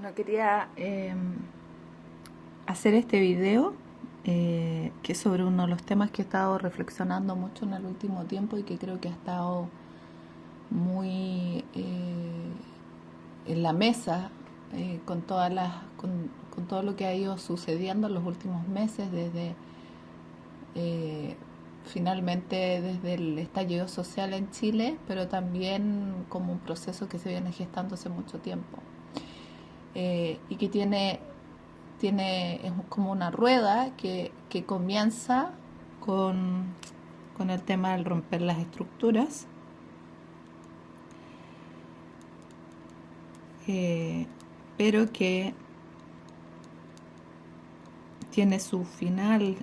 Bueno, quería eh, hacer este video eh, que es sobre uno de los temas que he estado reflexionando mucho en el último tiempo y que creo que ha estado muy eh, en la mesa eh, con todas las con, con, todo lo que ha ido sucediendo en los últimos meses desde eh, finalmente desde el estallido social en Chile pero también como un proceso que se viene gestando hace mucho tiempo eh, y que tiene tiene es como una rueda que, que comienza con, con el tema del romper las estructuras. Eh, pero que tiene su final,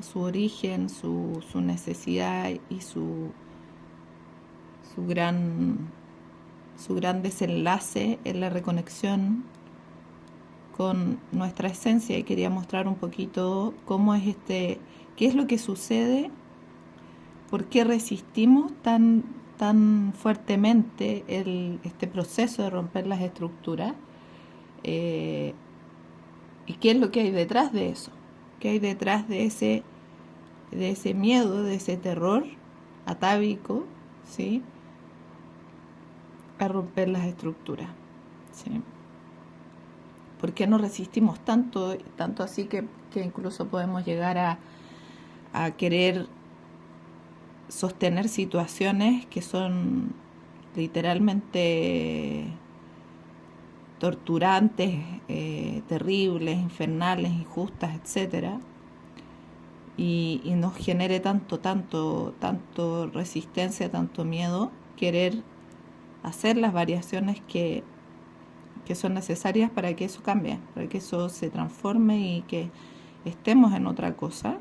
su origen, su, su necesidad y su, su, gran, su gran desenlace en la reconexión con nuestra esencia y quería mostrar un poquito cómo es este, qué es lo que sucede, por qué resistimos tan, tan fuertemente este proceso de romper las estructuras eh, y qué es lo que hay detrás de eso, qué hay detrás de ese, de ese miedo, de ese terror atávico, ¿sí? a romper las estructuras. ¿sí? ¿Por qué no resistimos tanto, tanto así que, que incluso podemos llegar a, a, querer sostener situaciones que son literalmente torturantes, eh, terribles, infernales, injustas, etcétera? Y, y nos genere tanto, tanto, tanto resistencia, tanto miedo, querer hacer las variaciones que que son necesarias para que eso cambie, para que eso se transforme y que estemos en otra cosa,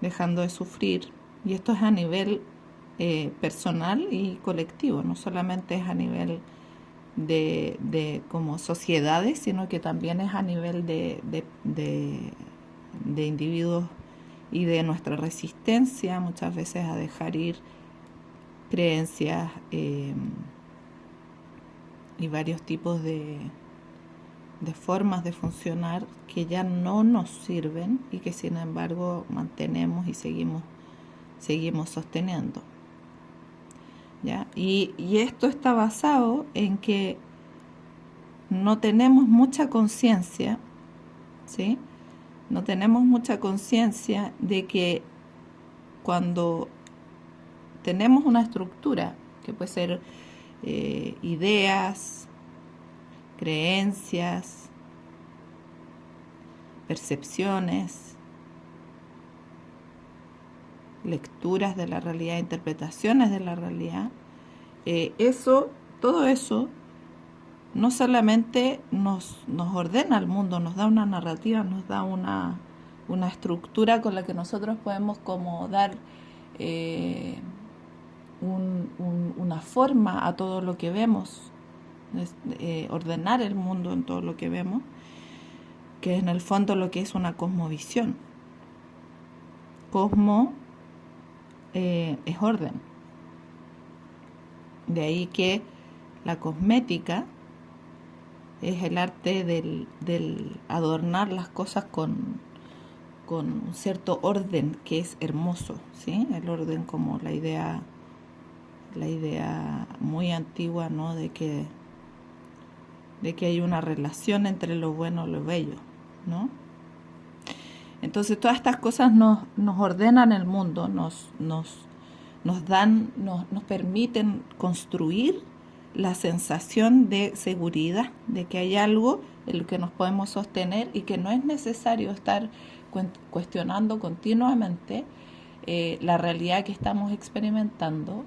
dejando de sufrir. Y esto es a nivel eh, personal y colectivo, no solamente es a nivel de, como sociedades, sino que también es a nivel de, de, de individuos y de nuestra resistencia muchas veces a dejar ir creencias. Eh, y varios tipos de, de formas de funcionar que ya no nos sirven y que sin embargo mantenemos y seguimos, seguimos sosteniendo. ¿Ya? Y, y esto está basado en que no tenemos mucha conciencia, ¿sí? No tenemos mucha conciencia de que cuando tenemos una estructura, que puede ser eh, ideas, creencias, percepciones, lecturas de la realidad, interpretaciones de la realidad, eh, eso, todo eso, no solamente nos, nos ordena el mundo, nos da una narrativa, nos da una, una estructura con la que nosotros podemos como dar eh, un, un, una forma a todo lo que vemos, eh, ordenar el mundo en todo lo que vemos, que es en el fondo lo que es una cosmovisión. Cosmo eh, es orden. De ahí que la cosmética es el arte del, del adornar las cosas con, con un cierto orden que es hermoso, ¿sí? El orden como la idea la idea muy antigua, ¿no? De que, de que hay una relación entre lo bueno y lo bello, ¿no? Entonces todas estas cosas nos, nos ordenan el mundo, nos, nos, nos dan, nos, nos permiten construir la sensación de seguridad, de que hay algo en lo que nos podemos sostener y que no es necesario estar cuestionando continuamente eh, la realidad que estamos experimentando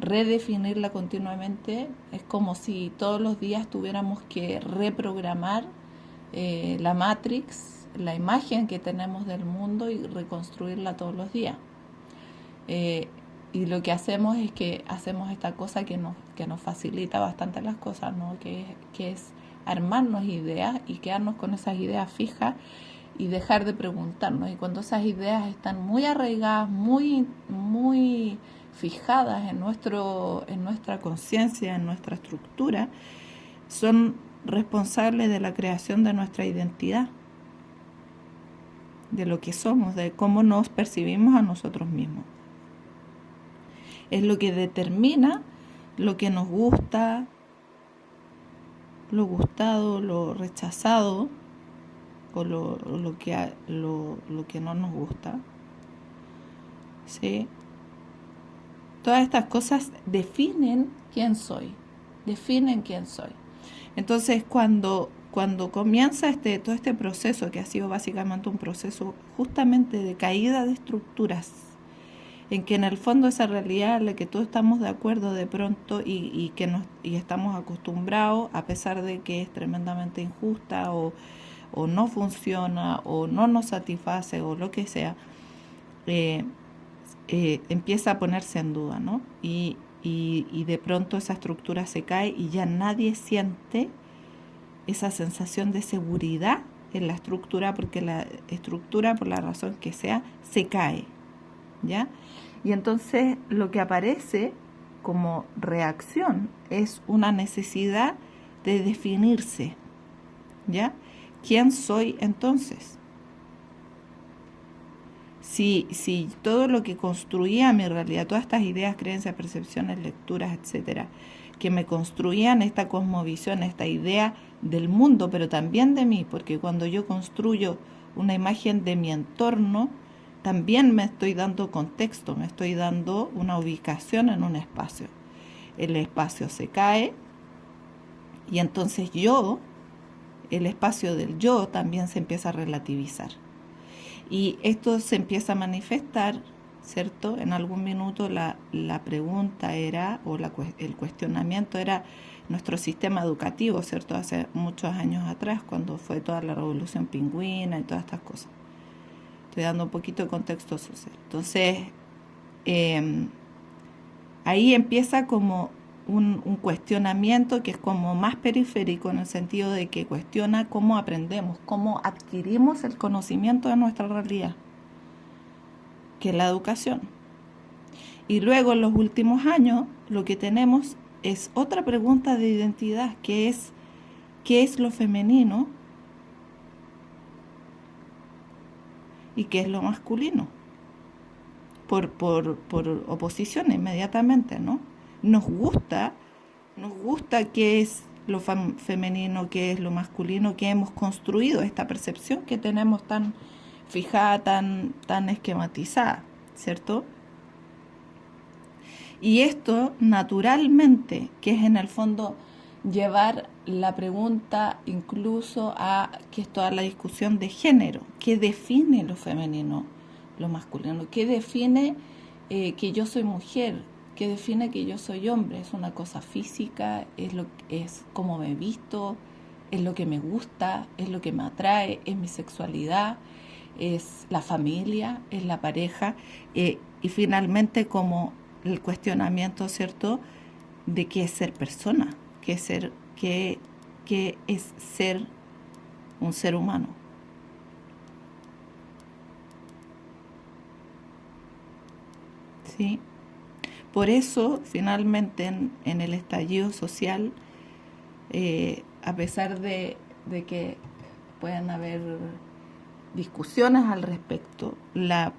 redefinirla continuamente. Es como si todos los días tuviéramos que reprogramar eh, la Matrix, la imagen que tenemos del mundo y reconstruirla todos los días. Eh, y lo que hacemos es que hacemos esta cosa que nos, que nos facilita bastante las cosas, ¿no? que, que es armarnos ideas y quedarnos con esas ideas fijas y dejar de preguntarnos. Y cuando esas ideas están muy arraigadas, muy, muy fijadas en, nuestro, en nuestra conciencia, en nuestra estructura, son responsables de la creación de nuestra identidad, de lo que somos, de cómo nos percibimos a nosotros mismos. Es lo que determina lo que nos gusta, lo gustado, lo rechazado o lo, que, lo, que no nos gusta. ¿Sí? Todas estas cosas definen quién soy, definen quién soy. Entonces, cuando, cuando comienza este, todo este proceso, que ha sido básicamente un proceso justamente de caída de estructuras, en que en el fondo esa realidad en la que todos estamos de acuerdo de pronto y, y que nos, y estamos acostumbrados, a pesar de que es tremendamente injusta o, o no funciona o no nos satisface o lo que sea, eh, eh, empieza a ponerse en duda, ¿no? Y, y, de pronto esa estructura se cae y ya nadie siente esa sensación de seguridad en la estructura porque la estructura, por la razón que sea, se cae, ¿ya? Y entonces lo que aparece como reacción es una necesidad de definirse, ¿ya? ¿Quién soy entonces? Si, si todo lo que construía mi realidad, todas estas ideas, creencias, percepciones, lecturas, etcétera, que me construían esta cosmovisión, esta idea del mundo, pero también de mí, porque cuando yo construyo una imagen de mi entorno, también me estoy dando contexto, me estoy dando una ubicación en un espacio. El espacio se cae y entonces yo el espacio del yo también se empieza a relativizar. Y esto se empieza a manifestar, ¿cierto? En algún minuto la, pregunta era, o el cuestionamiento era nuestro sistema educativo, ¿cierto? Hace muchos años atrás, cuando fue toda la revolución pingüina y todas estas cosas. Estoy dando un poquito de contexto social. Entonces, em, ahí empieza como un, cuestionamiento que es como más periférico en el sentido de que cuestiona cómo aprendemos, cómo adquirimos el conocimiento de nuestra realidad, que es la educación. Y luego en los últimos años lo que tenemos es otra pregunta de identidad, que es qué es lo femenino y qué es lo masculino, por, por, por oposición inmediatamente, ¿no? Nos gusta, nos gusta qué es lo femenino, qué es lo masculino, que hemos construido esta percepción que tenemos tan fijada, tan, tan esquematizada, ¿cierto? Y esto naturalmente, que es en el fondo llevar la pregunta incluso a que es toda la discusión de género, ¿qué define lo femenino, lo masculino? ¿Qué define eh, que yo soy mujer? Que define que yo soy hombre. Es una cosa física, es, lo, es cómo me visto, es lo que me gusta, es lo que me atrae, es mi sexualidad, es la familia, es la pareja eh, y finalmente como el cuestionamiento, ¿cierto?, de qué es ser persona, qué es ser, qué, qué es ser un ser humano. ¿Sí? Por eso, finalmente, en, el estallido social, eh, a pesar de, que puedan haber discusiones al respecto, la,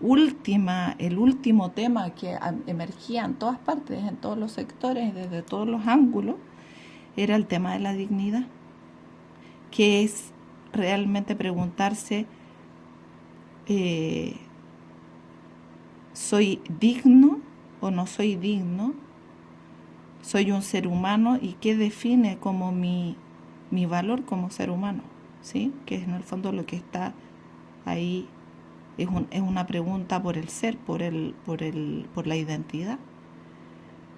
última, el último tema que emergía en todas partes, en todos los sectores, desde todos los ángulos, era el tema de la dignidad, que es realmente preguntarse, eh, ¿soy digno? O no soy digno, soy un ser humano y qué define como mi, mi valor como ser humano, ¿sí? Que es en el fondo lo que está ahí, es, es una pregunta por el ser, por, el, por, el, por la identidad,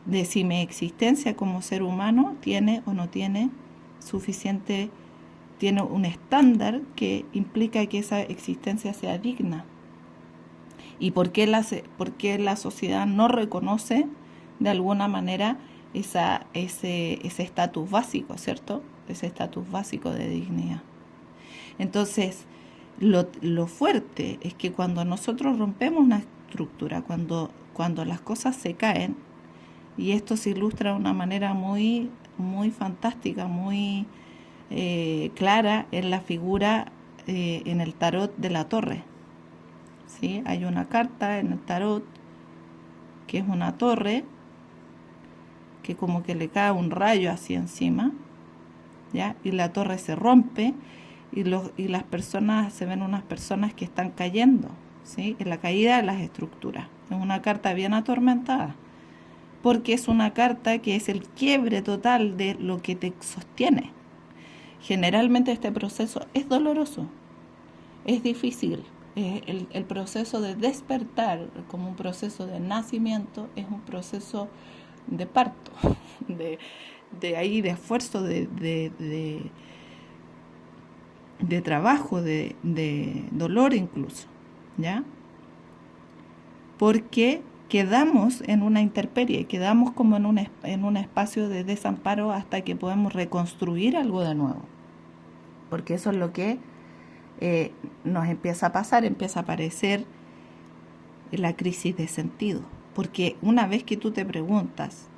de si mi existencia como ser humano tiene o no tiene suficiente, tiene un estándar que implica que esa existencia sea digna y por qué la, por la sociedad no reconoce de alguna manera ese estatus básico, ¿cierto? Ese estatus básico de dignidad. Entonces, lo, lo, fuerte es que cuando nosotros rompemos una estructura, cuando, cuando las cosas se caen, y esto se ilustra de una manera muy muy fantástica, muy eh, clara en la figura eh, en el tarot de la torre. ¿Sí? Hay una carta en el tarot que es una torre que como que le cae un rayo así encima, ¿ya? Y la torre se rompe y, los, y las personas, se ven unas personas que están cayendo, ¿sí? En la caída de las estructuras. Es una carta bien atormentada, porque es una carta que es el quiebre total de lo que te sostiene. Generalmente este proceso es doloroso, es difícil. El, el proceso de despertar como un proceso de nacimiento es un proceso de parto, de, ahí, de esfuerzo, de, de, trabajo, de, dolor incluso, ¿ya? Porque quedamos en una interperie, quedamos como en un, en un espacio de desamparo hasta que podemos reconstruir algo de nuevo. Porque eso es lo que eh, nos empieza a pasar, empieza a aparecer la crisis de sentido. Porque una vez que tú te preguntas,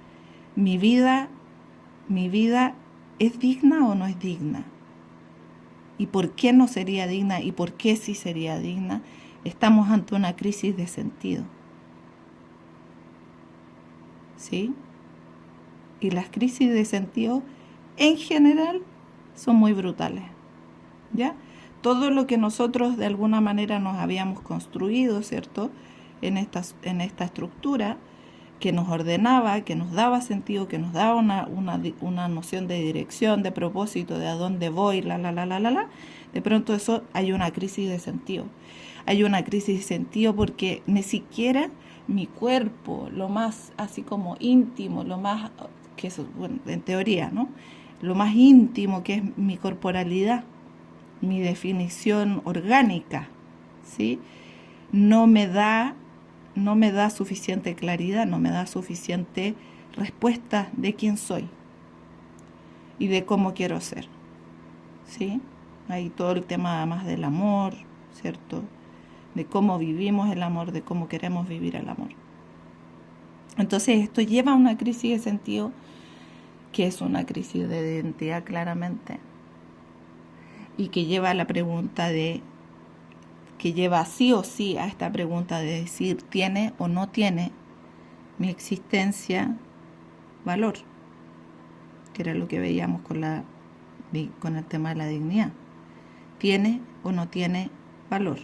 ¿mi vida, mi vida es digna o no es digna? ¿Y por qué no sería digna? ¿Y por qué sí sería digna? Estamos ante una crisis de sentido. ¿Sí? Y las crisis de sentido en general son muy brutales. ¿Ya? Todo lo que nosotros de alguna manera nos habíamos construido, ¿cierto? en esta, en esta estructura que nos ordenaba, que nos daba sentido, que nos daba una, una, una, noción de dirección, de propósito, de a dónde voy, la, la, la, la, la, la, de pronto eso hay una crisis de sentido. Hay una crisis de sentido porque ni siquiera mi cuerpo, lo más así como íntimo, lo más, que eso, bueno, en teoría, ¿no? Lo más íntimo que es mi corporalidad, mi definición orgánica, ¿sí? No me da no me da suficiente claridad, no me da suficiente respuesta de quién soy y de cómo quiero ser. ¿Sí? Hay todo el tema más del amor, ¿cierto? De cómo vivimos el amor, de cómo queremos vivir el amor. Entonces esto lleva a una crisis de sentido que es una crisis de identidad claramente y que lleva a la pregunta de que lleva sí o sí a esta pregunta de decir, ¿tiene o no tiene mi existencia valor? Que era lo que veíamos con, la, con el tema de la dignidad. ¿Tiene o no tiene valor?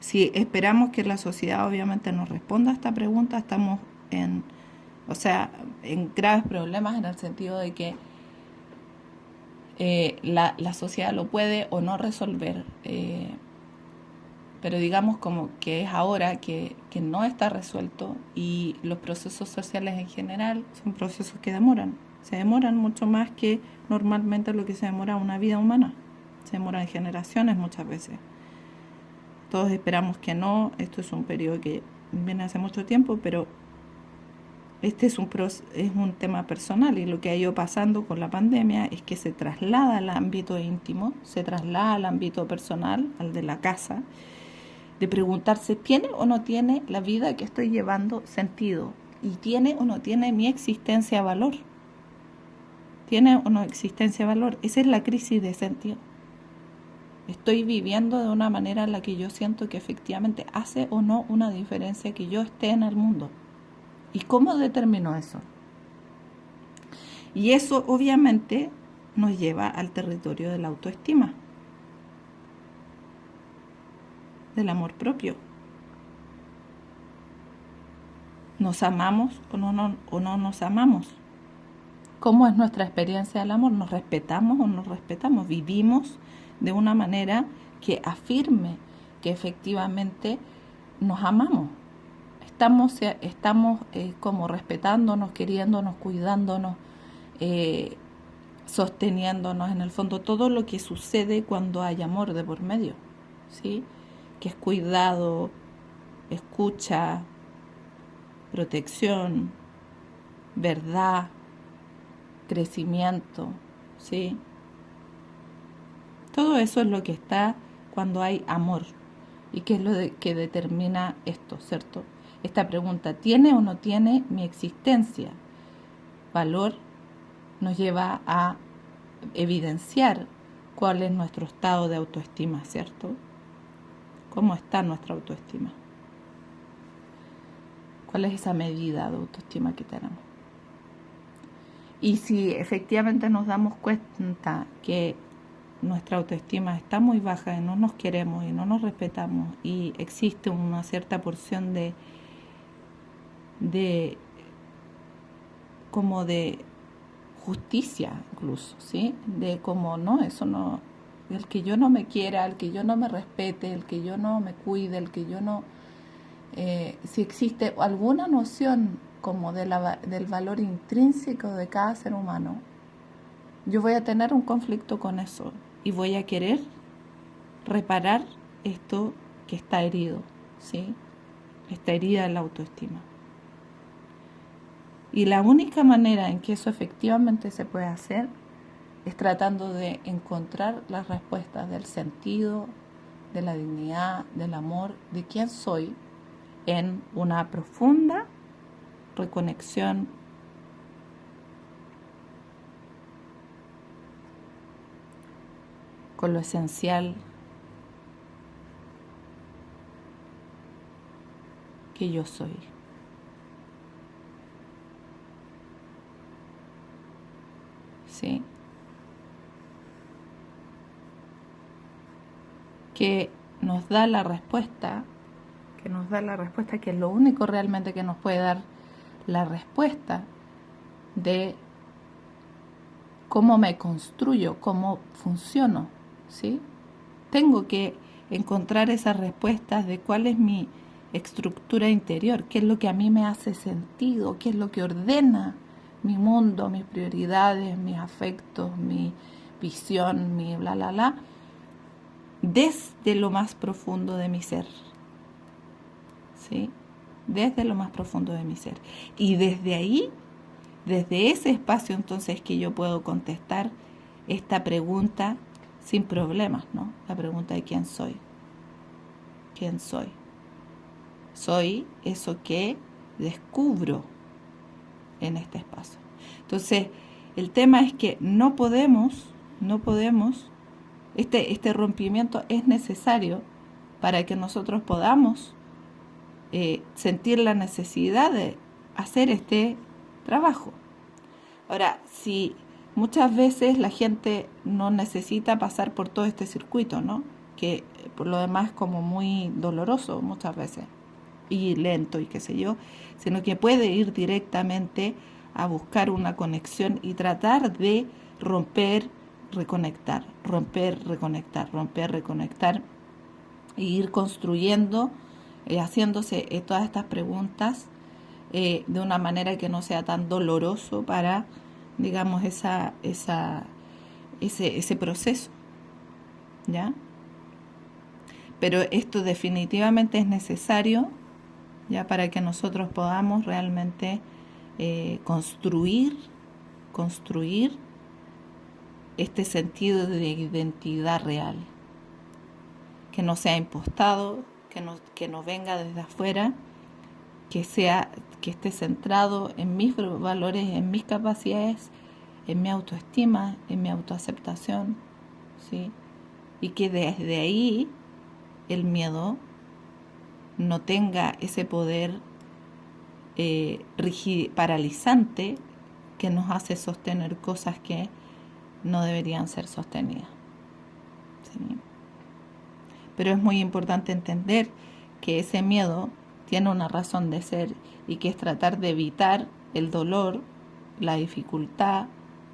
Si esperamos que la sociedad obviamente nos responda a esta pregunta, estamos en, o sea, en graves problemas en el sentido de que eh, la, sociedad lo puede o no resolver. Eh, pero digamos como que es ahora que, no está resuelto y los procesos sociales en general son procesos que demoran. Se demoran mucho más que normalmente lo que se demora una vida humana. Se demora en generaciones muchas veces. Todos esperamos que no. Esto es un periodo que viene hace mucho tiempo, pero este es un, es un tema personal y lo que ha ido pasando con la pandemia es que se traslada al ámbito íntimo, se traslada al ámbito personal, al de la casa, de preguntarse, ¿tiene o no tiene la vida que estoy llevando sentido? ¿Y tiene o no tiene mi existencia valor? ¿Tiene o no existencia valor? Esa es la crisis de sentido. Estoy viviendo de una manera en la que yo siento que efectivamente hace o no una diferencia que yo esté en el mundo. ¿Y cómo determinó eso? Y eso obviamente nos lleva al territorio de la autoestima, del amor propio. ¿Nos amamos o no, nos amamos? ¿Cómo es nuestra experiencia del amor? ¿Nos respetamos o no nos respetamos? ¿Vivimos de una manera que afirme que efectivamente nos amamos? Estamos, eh, estamos eh, como respetándonos, queriéndonos, cuidándonos, eh, sosteniéndonos, en el fondo todo lo que sucede cuando hay amor de por medio, ¿sí? Que es cuidado, escucha, protección, verdad, crecimiento, ¿sí? Todo eso es lo que está cuando hay amor y que es lo que determina esto, ¿cierto? Esta pregunta, ¿tiene o no tiene mi existencia valor? Nos lleva a evidenciar cuál es nuestro estado de autoestima, ¿cierto? ¿Cómo está nuestra autoestima? ¿Cuál es esa medida de autoestima que tenemos? Y si efectivamente nos damos cuenta que nuestra autoestima está muy baja y no nos queremos y no nos respetamos y existe una cierta porción de de como de justicia incluso, ¿sí? De como no, eso no el que yo no me quiera, el que yo no me respete, el que yo no me cuide, el que yo no eh, si existe alguna noción como de la, del valor intrínseco de cada ser humano, yo voy a tener un conflicto con eso y voy a querer reparar esto que está herido, ¿sí? Está herida en la autoestima. Y la única manera en que eso efectivamente se puede hacer es tratando de encontrar las respuestas del sentido, de la dignidad, del amor, de quién soy, en una profunda reconexión con lo esencial que yo soy. Que nos da la respuesta, que nos da la respuesta, que es lo único realmente que nos puede dar la respuesta de cómo me construyo, cómo funciono ¿sí? Tengo que encontrar esas respuestas de cuál es mi estructura interior, qué es lo que a mí me hace sentido, qué es lo que ordena mi mundo, mis prioridades, mis afectos, mi visión, mi bla, bla, bla, desde lo más profundo de mi ser. ¿Sí? Desde lo más profundo de mi ser. Y desde ahí, desde ese espacio entonces que yo puedo contestar esta pregunta sin problemas, ¿no? La pregunta de quién soy. ¿Quién soy? Soy eso que descubro en este espacio. Entonces, el tema es que no podemos, no podemos, este, este rompimiento es necesario para que nosotros podamos eh, sentir la necesidad de hacer este trabajo. Ahora, si Muchas veces la gente no necesita pasar por todo este circuito, ¿no? Que por lo demás es como muy doloroso muchas veces y lento y qué sé yo, sino que puede ir directamente a buscar una conexión y tratar de romper, reconectar, romper, reconectar, romper, reconectar e ir construyendo, eh, haciéndose eh, todas estas preguntas de una manera que no sea tan doloroso para digamos, esa, esa, ese, ese proceso. ¿Ya? Pero esto definitivamente es necesario ya para que nosotros podamos realmente eh, construir, construir este sentido de identidad real, que no sea impostado, que no, que no venga desde afuera, que sea que esté centrado en mis valores, en mis capacidades, en mi autoestima, en mi autoaceptación, ¿sí? Y que desde ahí el miedo no tenga ese poder eh, paralizante que nos hace sostener cosas que no deberían ser sostenidas. Pero es muy importante entender que ese miedo tiene una razón de ser y que es tratar de evitar el dolor, la dificultad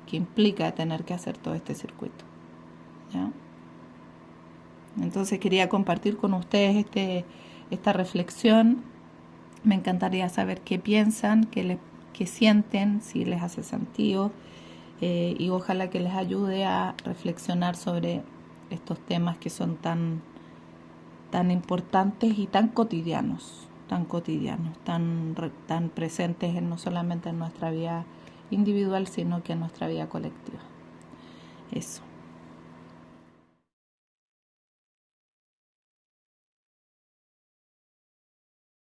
que implica tener que hacer todo este circuito. Entonces quería compartir con ustedes este, esta reflexión. Me encantaría saber qué piensan, qué, qué sienten, si les hace sentido eh, y ojalá que les ayude a reflexionar sobre estos temas que son tan, tan importantes y tan cotidianos tan cotidianos, tan, tan presentes en, no solamente en nuestra vida individual, sino que en nuestra vida colectiva. Eso.